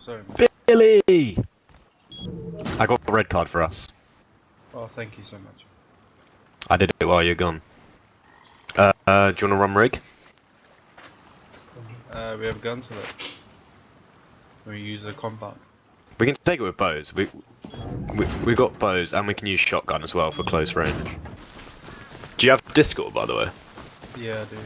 sorry. Man. Billy! I got a red card for us. Oh, thank you so much. I did it while you're gone. Uh, uh do you want to run rig? Uh, we have guns for that. We use a compound. We can take it with bows. We, we we got bows and we can use shotgun as well for close range. Do you have Discord by the way? Yeah, dude.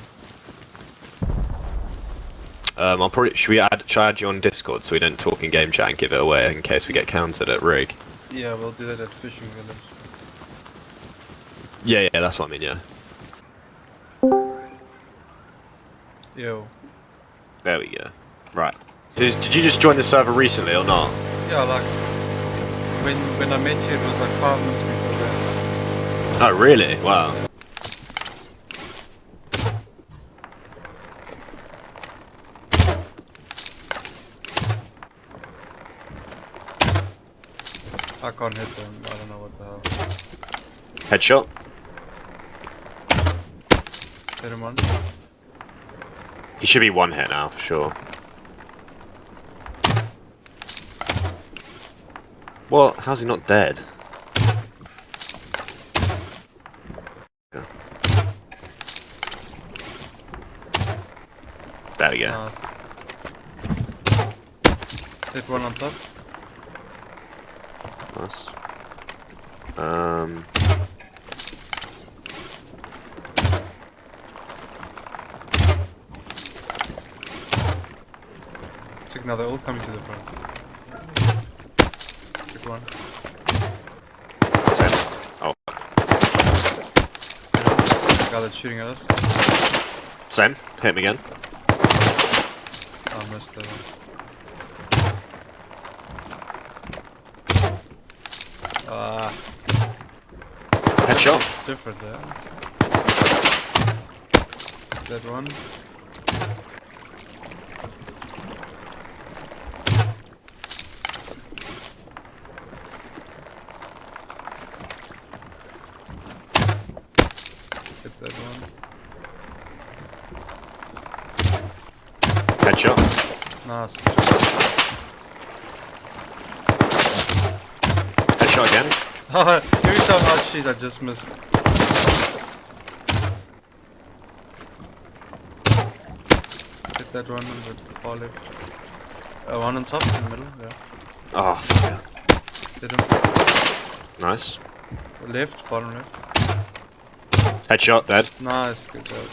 Um, I'll probably should we add should I add you on Discord so we don't talk in game chat and give it away in case we get countered at rig. Yeah, we'll do that at fishing village. Yeah, yeah, that's what I mean. Yeah. Yo. There we go. Right. So did you just join the server recently or not? Yeah, like when when I met you, it was like five minutes before that. Oh really? Wow. I can't hit them. I don't know what the hell. Headshot. Hit him on. He should be one hit now for sure. What? How's he not dead? There we go. Nice. Hit one on top. Nice. Um. Check now, they're all coming to the front. Check one. Oh, The guy that's shooting at us. same. Hit him again. Oh, I missed it. Ah, Headshot. different there. That one. Hit that one. Headshot. Nice. Headshot again. Time I just missed. Hit that one on the far left. Uh, one on top, in the middle, yeah. Oh, fuck. Hit him. Nice. Left, bottom left. Headshot. Dead. Nice, good job.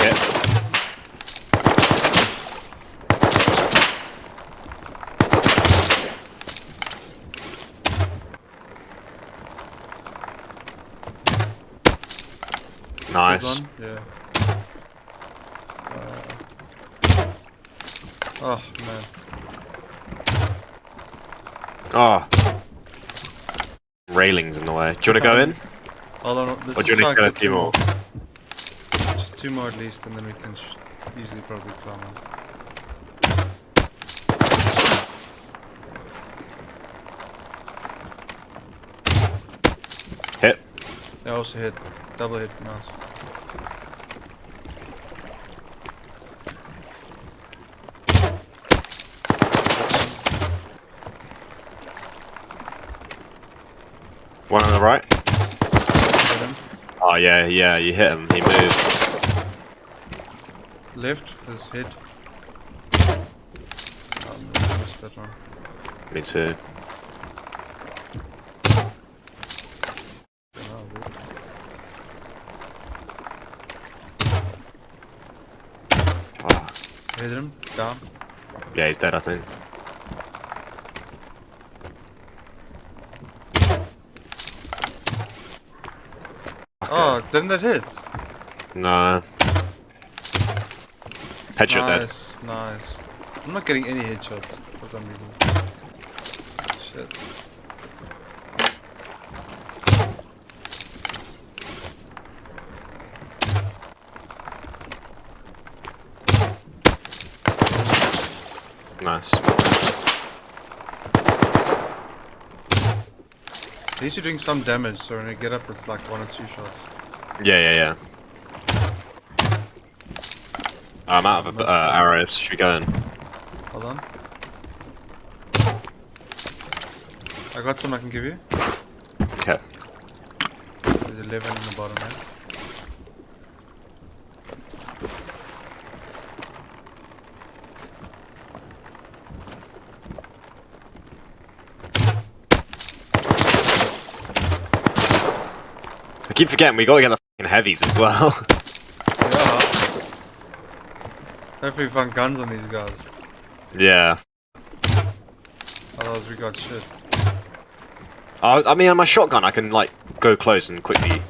Hit. Good Nice. one, yeah. Uh, oh, man. Oh. Railings in the way. Do you want to go in? Hold on, this Or do you is want to go two more? Just two more at least, and then we can sh easily probably climb up. Hit. I also hit, double hit, nice. One on the right. Oh yeah, yeah, you hit him. He moved. Left, his hit. Oh, no, I missed that one. Me too. Hit him, down. Yeah, he's dead, I think. Oh, didn't that hit? No. Headshot dead. nice, nice. I'm not getting any headshots for some reason. Shit. least you're doing some damage, so when you get up, it's like one or two shots. Yeah, yeah, yeah. I'm out of uh, arrows. Should we go in? Hold on. I got some I can give you. Okay. There's 11 in the bottom, man. Keep forgetting we gotta get the fucking heavies as well. Yeah. Hopefully we find guns on these guys. yeah. Otherwise we got shit. I, I mean, on my shotgun, I can like go close and quickly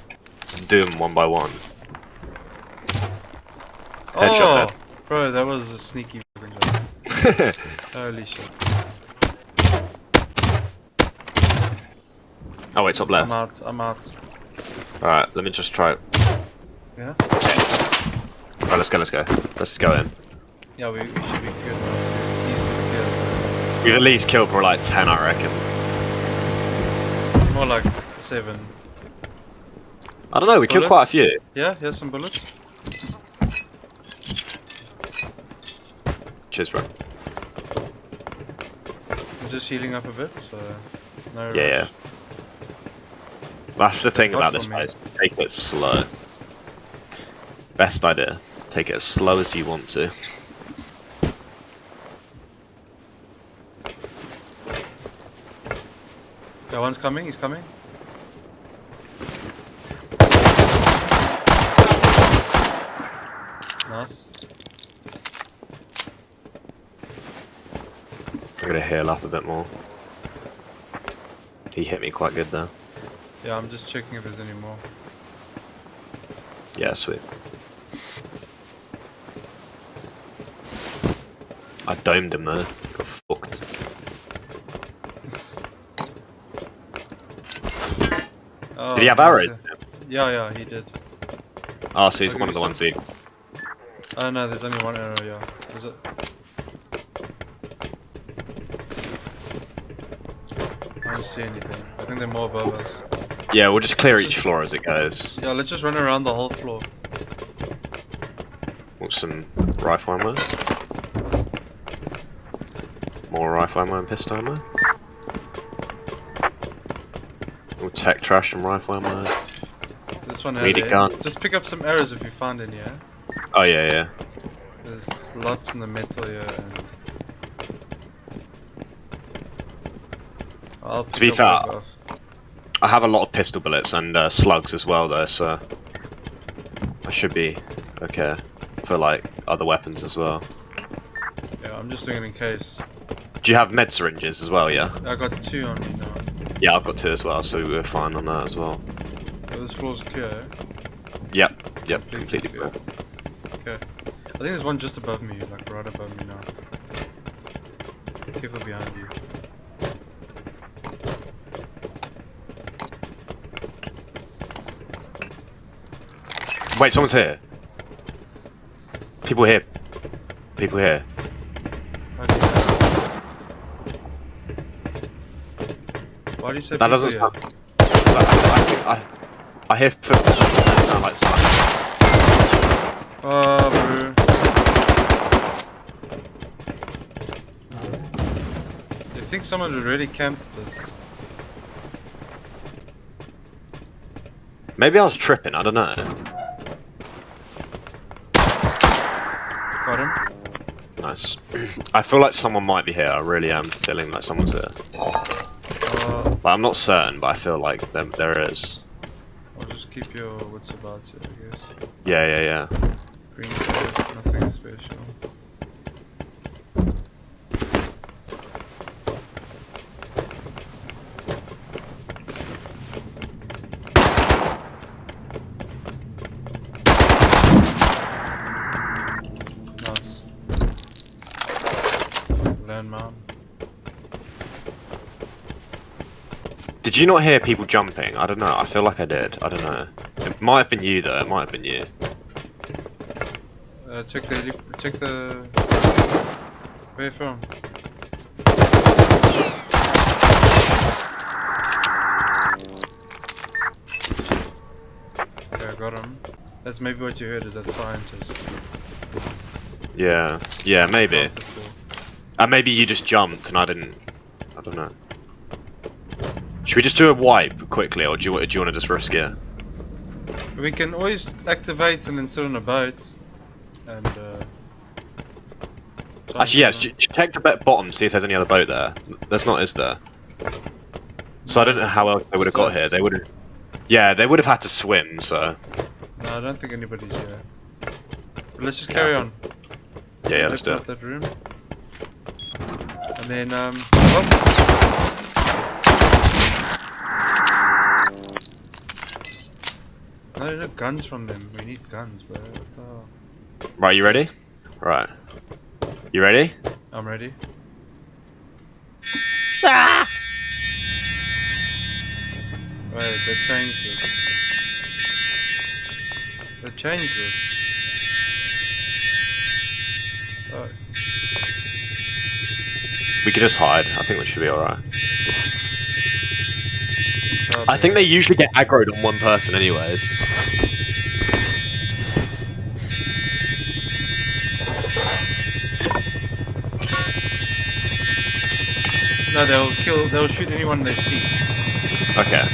do them one by one. Headshot oh! Bro, that was a sneaky fucking job. Holy shit. oh wait, top left. I'm out, I'm out. All right, let me just try. it. Yeah? All right, let's go. Let's go. Let's go in. Yeah, we, we should be good now to easily clear. We've at least killed for like ten, I reckon. More like 7. I don't know. We killed quite a few. Yeah, here's some bullets. Cheers, bro. I'm just healing up a bit, so no Yeah, yeah. That's the thing about this place. Take it slow. Best idea. Take it as slow as you want to. Yeah, one's coming, he's coming. Nice. I'm gonna heal up a bit more. He hit me quite good there. Yeah, I'm just checking if there's any more. Yeah, sweet. I domed him though. Got fucked. Oh, Did he have arrows? Yeah, yeah, he did. Oh, so he's I'll one of the ones we. Oh no, there's only one arrow, yeah. Is it? I don't see anything. I think they're more above us. Yeah, we'll just clear each floor as it goes. Yeah, let's just run around the whole floor. Want some rifle ammo? More rifle ammo and pistol ammo? All tech trash and rifle ammo. This one Need a gun. Just pick up some arrows if you find any, yeah? Oh yeah, yeah. There's lots in the metal here and... I'll pick be fair, I have a lot of pistol bullets and uh, slugs as well though, so I should be okay for like other weapons as well. Yeah, I'm just doing it in case. Do you have med syringes as well? Yeah. I got two on me now. Yeah, I've got two as well, so we're fine on that as well. Yeah, this floor's clear. Yep, yep, Completely completely clear. clear. Okay. I think there's one just above me, like right above me now. Careful behind you. Wait, someone's here. People here. People here. Why do you say That doesn't sound. I, I, I, I hear footsteps. That sound like silence. Oh, bro. You think someone would really camp this? Maybe I was tripping. I don't know. Got him? Nice. I feel like someone might be here. I really am feeling like someone's here. Uh, But I'm not certain. But I feel like there, there is. I'll just keep your wits about you, I guess. Yeah, yeah, yeah. Green card, nothing special. Nice. Landmine. Did you not hear people jumping? I don't know. I feel like I did. I don't know. It might have been you though. It might have been you. Uh, check the check the. Where from? Okay, I got him. That's maybe what you heard is that scientist. Yeah, yeah, maybe. And maybe you just jumped and I didn't. I don't know. Should we just do a wipe quickly, or do you, do you want to just risk it? We can always activate and then sit on a boat. And uh. Actually, yeah, jump sh- sh- check the bottom, see if there's any other boat there. There's not, is there? So I don't know how else they would have got here. They would have. Yeah, they would have had to swim. So. No, I don't think anybody's here. But let's just carry on. yeah, yeah, let's do it. that room. And then um. Oh. No, no guns from them. We need guns, bro. What the? Right, you ready? Right. You ready? I'm ready. Wait, they changed this. They changed this. We could just hide. I think we should be alright. I think they usually get aggroed on one person, anyways. No, they'll kill. They'll shoot anyone they see. Okay.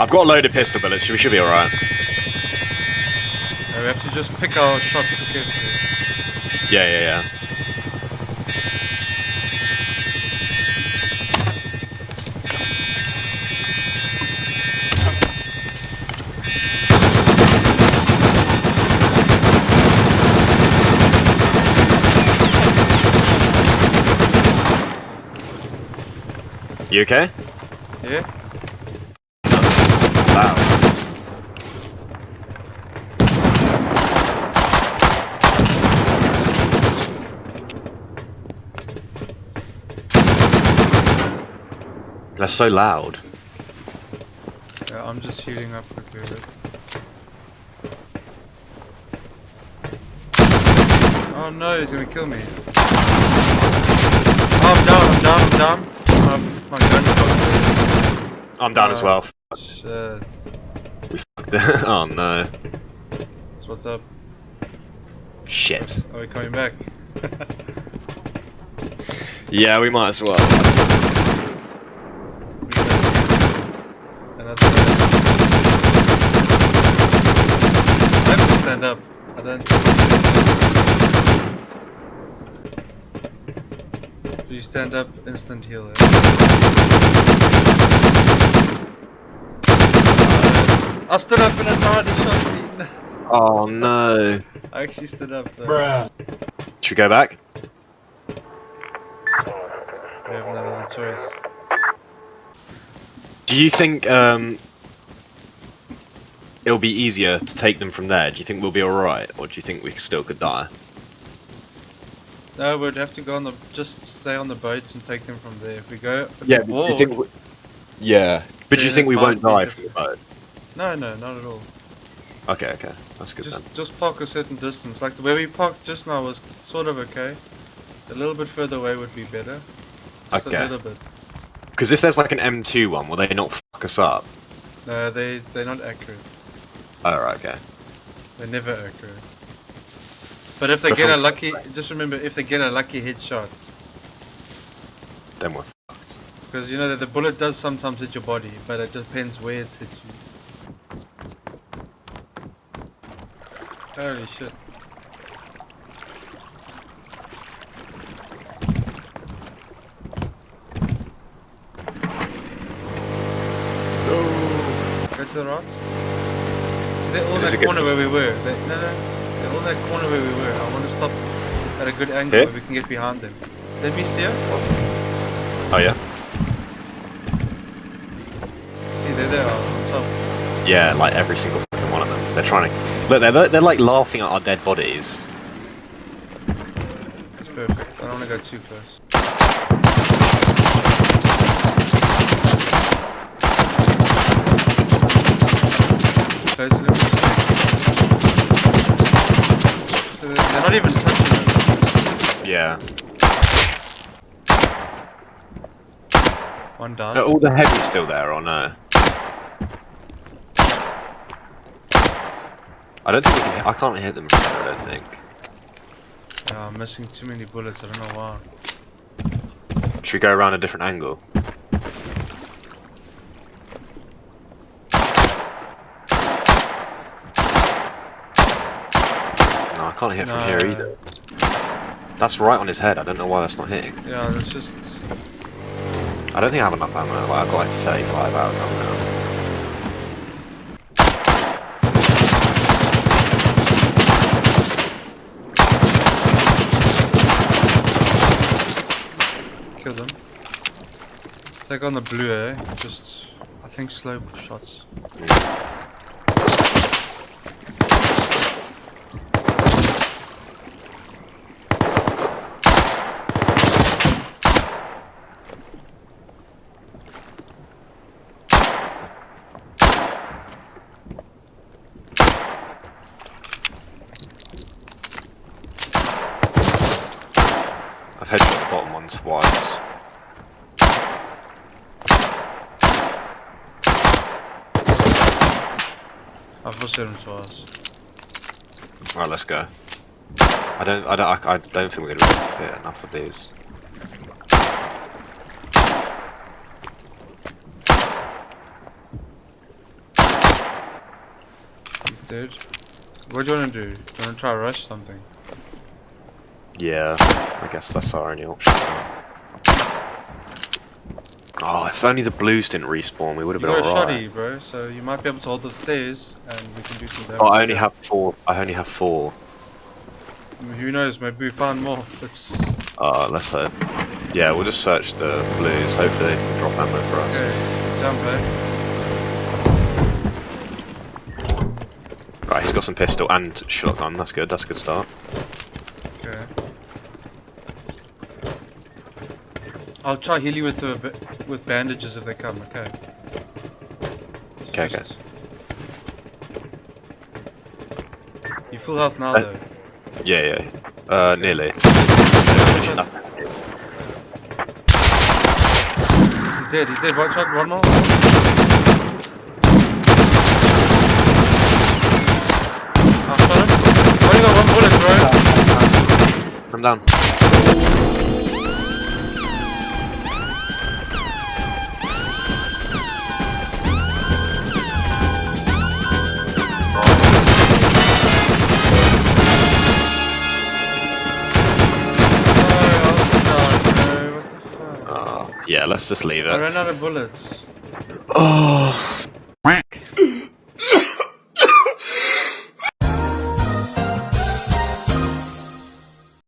I've got a load of pistol bullets, so we should be alright. Just pick our shots carefully. Yeah, yeah, yeah. You okay? Yeah. Wow. That's so loud. Yeah, I'm just healing up quickly. Oh no, he's gonna kill me. Oh, I'm down, I'm down, I'm down. Gun's got I'm down as Uh, well. Shit. We fucked it. Oh no. So what's up? Shit. Are we coming back? Yeah, we might as well. Another I have to stand up. I don't. If you stand up, instant heal. eh? I stood up and a knight shot me. Oh no. I actually stood up though. Should we go back? We have no other choice. Do you think um it'll be easier to take them from there? Do you think we'll be alright? Or do you think we still could die? No, we'd have to go on the just stay on the boats and take them from there. If we go Yeah, wall, you think we... Yeah. But do you think we won't die from the boat? no, no, not at all. Okay, okay. That's good Just then. just park a certain distance. Like the way we parked just now was sort of okay. A little bit further away would be better. Just Okay. a little bit. Because if there's like an M2 one, will they not fuck us up? No, they they're not accurate. Oh, right, okay. They're never accurate. But if they get a lucky, just remember if they get a lucky headshot, Then we're fucked. because you know that the bullet does sometimes hit your body, but it depends where it hits you. Holy shit. The right. See, they're all This that corner where we were. They, no, no. They're all that corner where we were. I want to stop at a good angle Okay. where we can get behind them. Let me steer. Oh, yeah? See, there they are on top. Yeah, like every single one of them. They're trying to. Look, they're, they're like laughing at our dead bodies. This is perfect. I don't want to go too close. Close, let me. So they're they're not even touching us. Yeah. One down. Are all the heavies still there or no? I don't think we can. I can't hit them from here. I don't think. Yeah, I'm missing too many bullets. I don't know why. Should we go around a different angle? No, I can't hit from here either. That's right on his head. I don't know why that's not hitting. Yeah, that's just. I don't think I have enough ammo. Like, I've got like 35 out now. Kill them. Take on the blue, eh? Just. I think slow shots. I've headshot the bottom one twice. I've also hit. Right, let's go. I don't. I don't. I, I don't think we're gonna be able to hit enough of these. He's dead. What do you want to do? Do you want to try to rush something? Yeah, I guess that's our only option. If only the blues didn't respawn, we would have been You been got a alright. shotty, bro, so you might be able to hold the stairs and we can do some damage. Oh, I only have four. I only have four. Who knows, maybe we find more. Let's. Uh, let's hope. Yeah, we'll just search the blues. Hopefully they can drop ammo for us. Okay, jump? Right, he's got some pistol and shotgun. That's good. That's a good start. Okay. I'll try heal you with the with bandages if they come. Okay. Okay, okay. Just- You full health now Uh, though. Yeah, yeah. Uh, nearly. He's dead. He's dead. One shot. One more. I shot him. Only got one bullet, bro. I'm down. Let's just leave it. I ran out of bullets. Oh.